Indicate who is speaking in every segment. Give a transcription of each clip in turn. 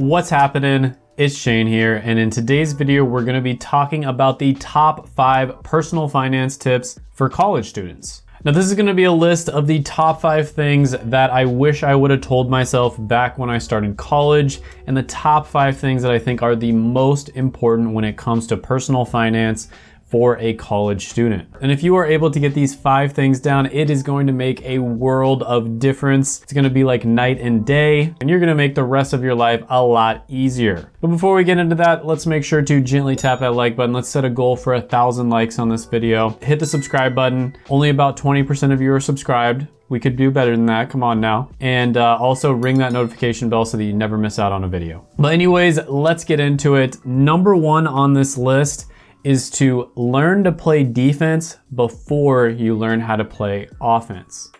Speaker 1: What's happening? It's Shane here, and in today's video, we're gonna be talking about the top five personal finance tips for college students. Now, this is gonna be a list of the top five things that I wish I would have told myself back when I started college, and the top five things that I think are the most important when it comes to personal finance for a college student. And if you are able to get these five things down, it is going to make a world of difference. It's gonna be like night and day, and you're gonna make the rest of your life a lot easier. But before we get into that, let's make sure to gently tap that like button. Let's set a goal for a thousand likes on this video. Hit the subscribe button. Only about 20% of you are subscribed. We could do better than that, come on now. And uh, also ring that notification bell so that you never miss out on a video. But anyways, let's get into it. Number one on this list is to learn to play defense before you learn how to play offense.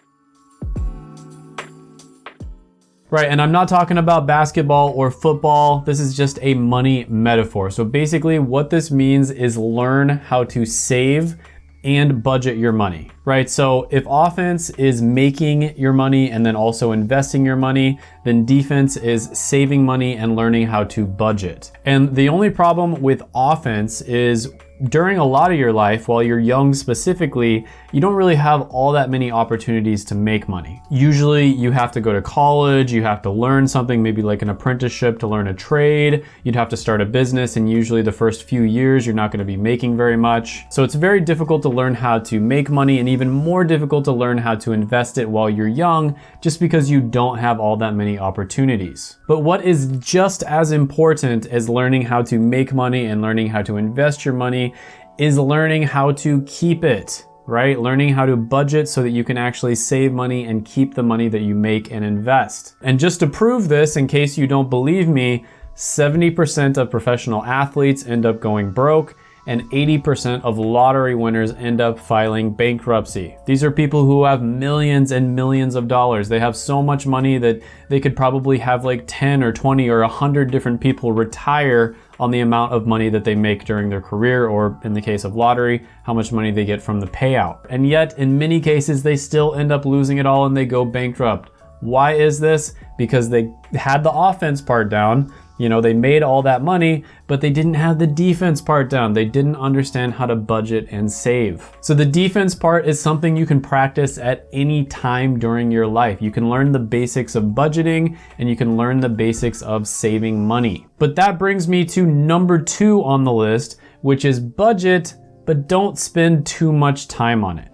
Speaker 1: Right, and I'm not talking about basketball or football. This is just a money metaphor. So basically what this means is learn how to save and budget your money, right? So if offense is making your money and then also investing your money, then defense is saving money and learning how to budget. And the only problem with offense is during a lot of your life, while you're young specifically, you don't really have all that many opportunities to make money. Usually you have to go to college, you have to learn something, maybe like an apprenticeship to learn a trade, you'd have to start a business, and usually the first few years you're not gonna be making very much. So it's very difficult to learn how to make money and even more difficult to learn how to invest it while you're young, just because you don't have all that many opportunities. But what is just as important as learning how to make money and learning how to invest your money is learning how to keep it, right? Learning how to budget so that you can actually save money and keep the money that you make and invest. And just to prove this, in case you don't believe me, 70% of professional athletes end up going broke and 80% of lottery winners end up filing bankruptcy. These are people who have millions and millions of dollars. They have so much money that they could probably have like 10 or 20 or 100 different people retire on the amount of money that they make during their career, or in the case of lottery, how much money they get from the payout. And yet, in many cases, they still end up losing it all and they go bankrupt. Why is this? Because they had the offense part down, you know, they made all that money, but they didn't have the defense part down. They didn't understand how to budget and save. So the defense part is something you can practice at any time during your life. You can learn the basics of budgeting and you can learn the basics of saving money. But that brings me to number two on the list, which is budget, but don't spend too much time on it.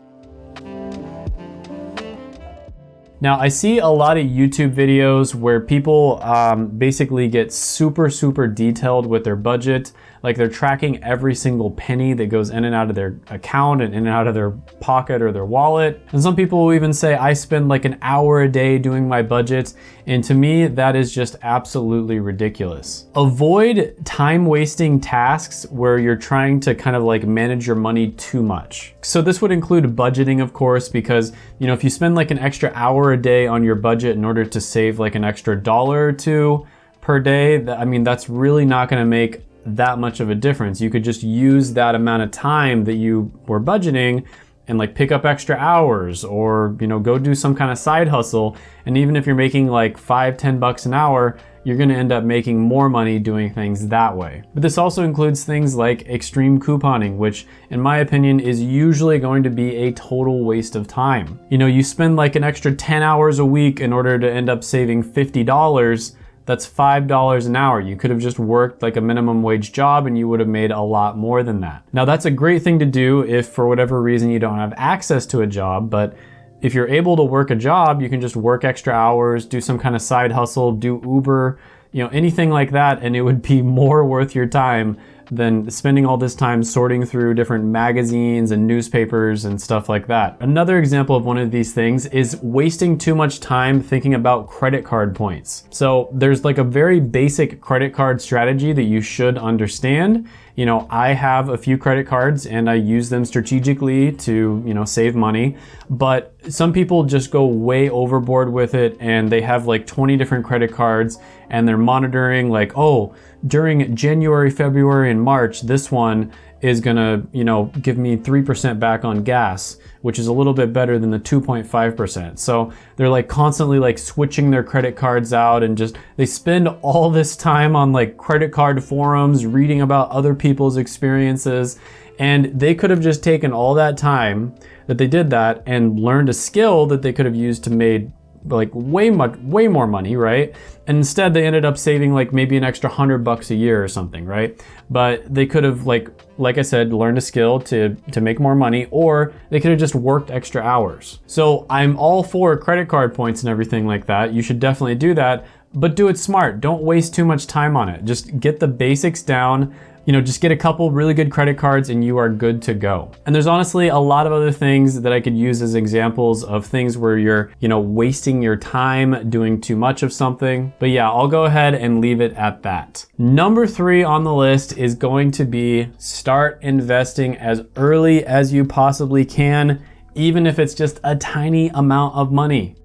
Speaker 1: Now I see a lot of YouTube videos where people um, basically get super, super detailed with their budget. Like they're tracking every single penny that goes in and out of their account and in and out of their pocket or their wallet. And some people will even say, I spend like an hour a day doing my budget. And to me, that is just absolutely ridiculous. Avoid time wasting tasks where you're trying to kind of like manage your money too much. So this would include budgeting, of course, because you know, if you spend like an extra hour a day on your budget in order to save like an extra dollar or two per day, I mean, that's really not gonna make that much of a difference. You could just use that amount of time that you were budgeting and like pick up extra hours or, you know, go do some kind of side hustle. And even if you're making like five, ten bucks an hour, you're gonna end up making more money doing things that way. But this also includes things like extreme couponing, which in my opinion is usually going to be a total waste of time. You know, you spend like an extra 10 hours a week in order to end up saving $50, that's $5 an hour. You could have just worked like a minimum wage job and you would have made a lot more than that. Now that's a great thing to do if for whatever reason you don't have access to a job, but if you're able to work a job, you can just work extra hours, do some kind of side hustle, do Uber, you know, anything like that, and it would be more worth your time than spending all this time sorting through different magazines and newspapers and stuff like that. Another example of one of these things is wasting too much time thinking about credit card points. So there's like a very basic credit card strategy that you should understand. You know, I have a few credit cards and I use them strategically to, you know, save money, but some people just go way overboard with it and they have like 20 different credit cards and they're monitoring like, oh, during January, February, and March, this one is gonna, you know, give me 3% back on gas, which is a little bit better than the 2.5%. So they're like constantly like switching their credit cards out and just, they spend all this time on like credit card forums, reading about other people's experiences. And they could have just taken all that time that they did that and learned a skill that they could have used to made like way much way more money right? And instead they ended up saving like maybe an extra hundred bucks a year or something right? But they could have like like i said learned a skill to to make more money or they could have just worked extra hours. So i'm all for credit card points and everything like that. You should definitely do that. But do it smart. Don't waste too much time on it. Just get the basics down you know, just get a couple really good credit cards and you are good to go. And there's honestly a lot of other things that I could use as examples of things where you're, you know, wasting your time doing too much of something. But yeah, I'll go ahead and leave it at that. Number three on the list is going to be start investing as early as you possibly can, even if it's just a tiny amount of money.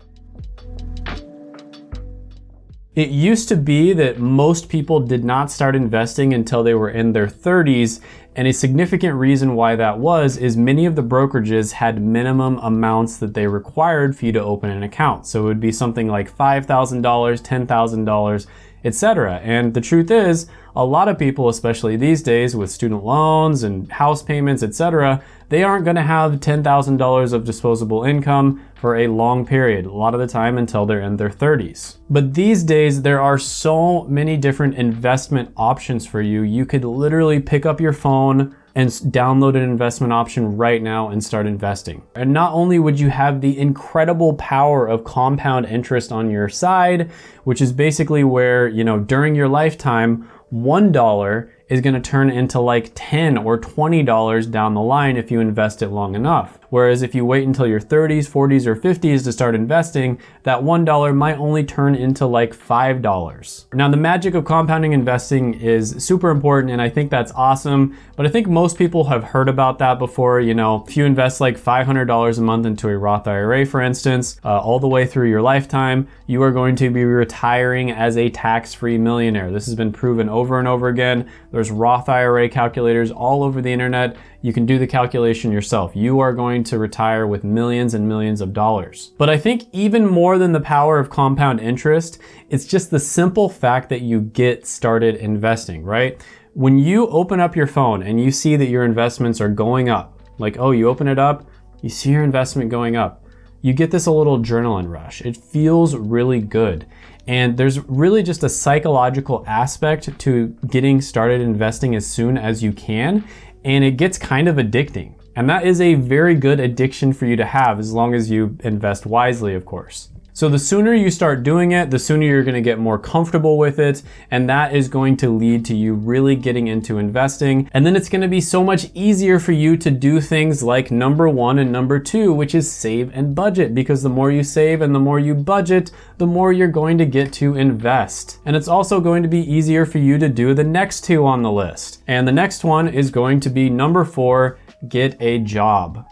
Speaker 1: It used to be that most people did not start investing until they were in their 30s, and a significant reason why that was is many of the brokerages had minimum amounts that they required for you to open an account. So it would be something like $5,000, $10,000, etc. And the truth is, a lot of people, especially these days with student loans and house payments, etc., they aren't gonna have $10,000 of disposable income for a long period, a lot of the time until they're in their 30s. But these days, there are so many different investment options for you. You could literally pick up your phone, and download an investment option right now and start investing. And not only would you have the incredible power of compound interest on your side, which is basically where, you know, during your lifetime, $1 is gonna turn into like 10 or $20 down the line if you invest it long enough. Whereas if you wait until your 30s, 40s, or 50s to start investing, that $1 might only turn into like $5. Now the magic of compounding investing is super important and I think that's awesome, but I think most people have heard about that before. You know, if you invest like $500 a month into a Roth IRA, for instance, uh, all the way through your lifetime, you are going to be retiring as a tax-free millionaire. This has been proven over and over again. There's Roth IRA calculators all over the internet you can do the calculation yourself. You are going to retire with millions and millions of dollars. But I think even more than the power of compound interest, it's just the simple fact that you get started investing, right? When you open up your phone and you see that your investments are going up, like, oh, you open it up, you see your investment going up, you get this a little adrenaline rush. It feels really good. And there's really just a psychological aspect to getting started investing as soon as you can and it gets kind of addicting. And that is a very good addiction for you to have as long as you invest wisely, of course. So the sooner you start doing it, the sooner you're gonna get more comfortable with it, and that is going to lead to you really getting into investing. And then it's gonna be so much easier for you to do things like number one and number two, which is save and budget, because the more you save and the more you budget, the more you're going to get to invest. And it's also going to be easier for you to do the next two on the list. And the next one is going to be number four, get a job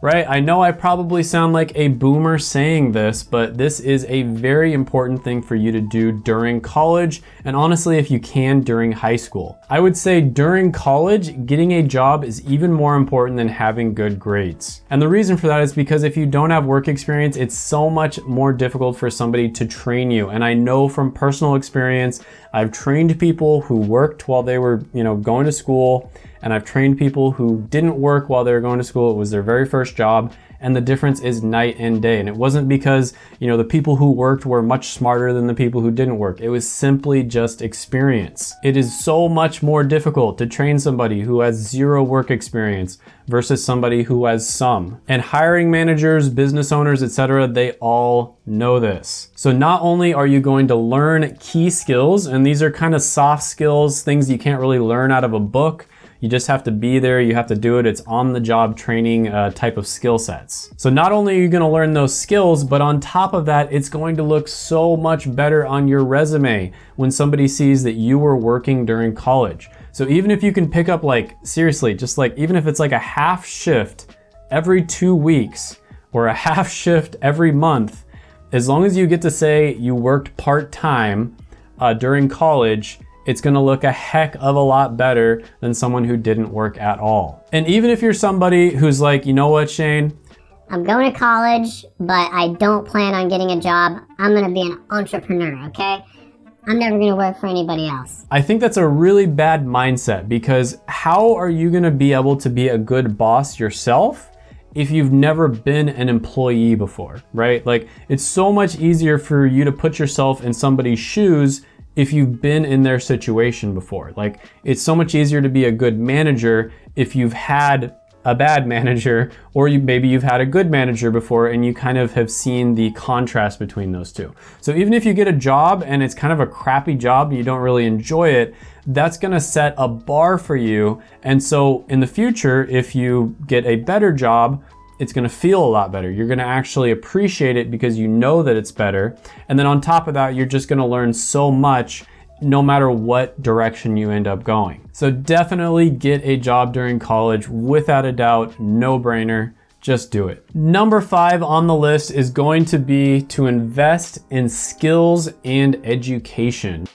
Speaker 1: right? I know I probably sound like a boomer saying this, but this is a very important thing for you to do during college, and honestly, if you can, during high school. I would say during college, getting a job is even more important than having good grades. And the reason for that is because if you don't have work experience, it's so much more difficult for somebody to train you. And I know from personal experience, I've trained people who worked while they were, you know, going to school and I've trained people who didn't work while they were going to school. It was their very first job and the difference is night and day. And it wasn't because, you know, the people who worked were much smarter than the people who didn't work. It was simply just experience. It is so much more difficult to train somebody who has zero work experience versus somebody who has some. And hiring managers, business owners, etc., they all know this. So not only are you going to learn key skills, and these are kind of soft skills, things you can't really learn out of a book, you just have to be there, you have to do it. It's on the job training uh, type of skill sets. So not only are you gonna learn those skills, but on top of that, it's going to look so much better on your resume when somebody sees that you were working during college. So even if you can pick up like, seriously, just like, even if it's like a half shift every two weeks or a half shift every month, as long as you get to say you worked part-time uh, during college, it's gonna look a heck of a lot better than someone who didn't work at all. And even if you're somebody who's like, you know what, Shane?
Speaker 2: I'm going to college, but I don't plan on getting a job. I'm going to be an entrepreneur, okay? I'm never going to work for anybody else.
Speaker 1: I think that's a really bad mindset because how are you going to be able to be a good boss yourself if you've never been an employee before, right? Like it's so much easier for you to put yourself in somebody's shoes if you've been in their situation before. Like it's so much easier to be a good manager if you've had a bad manager, or you, maybe you've had a good manager before and you kind of have seen the contrast between those two. So even if you get a job and it's kind of a crappy job you don't really enjoy it, that's gonna set a bar for you. And so in the future, if you get a better job, it's gonna feel a lot better. You're gonna actually appreciate it because you know that it's better. And then on top of that, you're just gonna learn so much no matter what direction you end up going. So definitely get a job during college without a doubt, no brainer. Just do it. Number five on the list is going to be to invest in skills and education.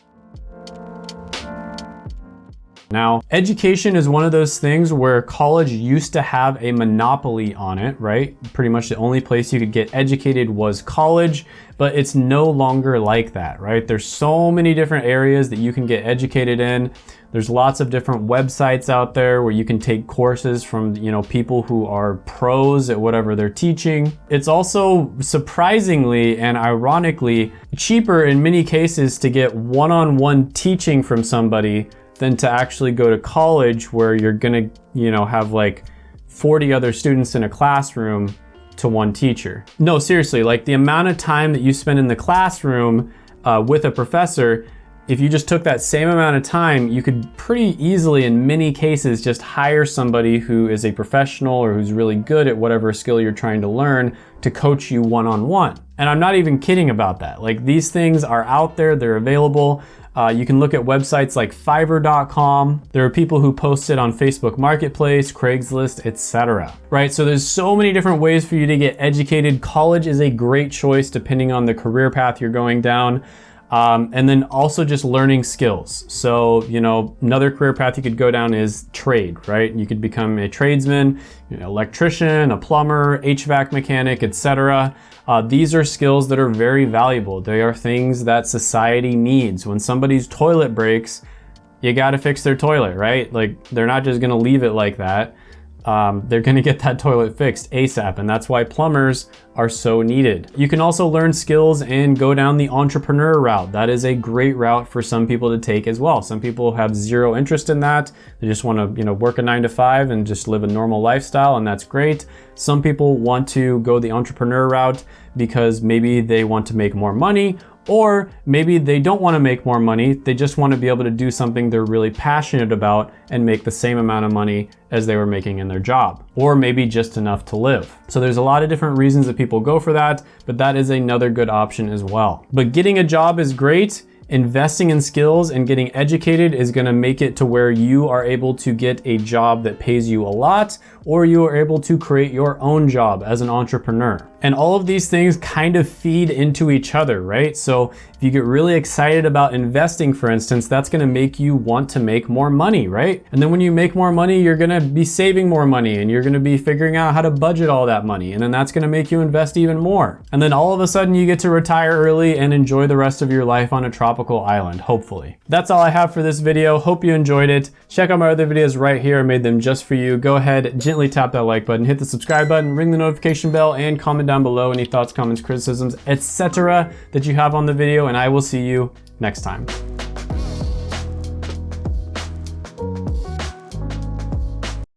Speaker 1: Now, education is one of those things where college used to have a monopoly on it, right? Pretty much the only place you could get educated was college, but it's no longer like that, right? There's so many different areas that you can get educated in. There's lots of different websites out there where you can take courses from, you know, people who are pros at whatever they're teaching. It's also surprisingly and ironically cheaper in many cases to get one-on-one -on -one teaching from somebody than to actually go to college where you're gonna, you know, have like 40 other students in a classroom to one teacher. No, seriously, like the amount of time that you spend in the classroom uh, with a professor, if you just took that same amount of time, you could pretty easily, in many cases, just hire somebody who is a professional or who's really good at whatever skill you're trying to learn to coach you one-on-one. -on -one. And I'm not even kidding about that. Like these things are out there, they're available. Uh, you can look at websites like fiverr.com. There are people who post it on Facebook Marketplace, Craigslist, etc. Right, so there's so many different ways for you to get educated. College is a great choice depending on the career path you're going down. Um, and then also just learning skills. So, you know, another career path you could go down is trade, right? You could become a tradesman, you know, electrician, a plumber, HVAC mechanic, etc. Uh, these are skills that are very valuable. They are things that society needs. When somebody's toilet breaks, you gotta fix their toilet, right? Like, they're not just gonna leave it like that um, they're gonna get that toilet fixed ASAP, and that's why plumbers are so needed. You can also learn skills and go down the entrepreneur route. That is a great route for some people to take as well. Some people have zero interest in that. They just wanna you know, work a nine to five and just live a normal lifestyle, and that's great. Some people want to go the entrepreneur route because maybe they want to make more money or maybe they don't want to make more money, they just want to be able to do something they're really passionate about and make the same amount of money as they were making in their job. Or maybe just enough to live. So there's a lot of different reasons that people go for that, but that is another good option as well. But getting a job is great. Investing in skills and getting educated is gonna make it to where you are able to get a job that pays you a lot, or you are able to create your own job as an entrepreneur. And all of these things kind of feed into each other, right? So if you get really excited about investing, for instance, that's gonna make you want to make more money, right? And then when you make more money, you're gonna be saving more money and you're gonna be figuring out how to budget all that money. And then that's gonna make you invest even more. And then all of a sudden you get to retire early and enjoy the rest of your life on a tropical island, hopefully. That's all I have for this video. Hope you enjoyed it. Check out my other videos right here. I made them just for you. Go ahead, gently tap that like button, hit the subscribe button, ring the notification bell, and comment down below any thoughts, comments, criticisms, etc. that you have on the video, and I will see you next time.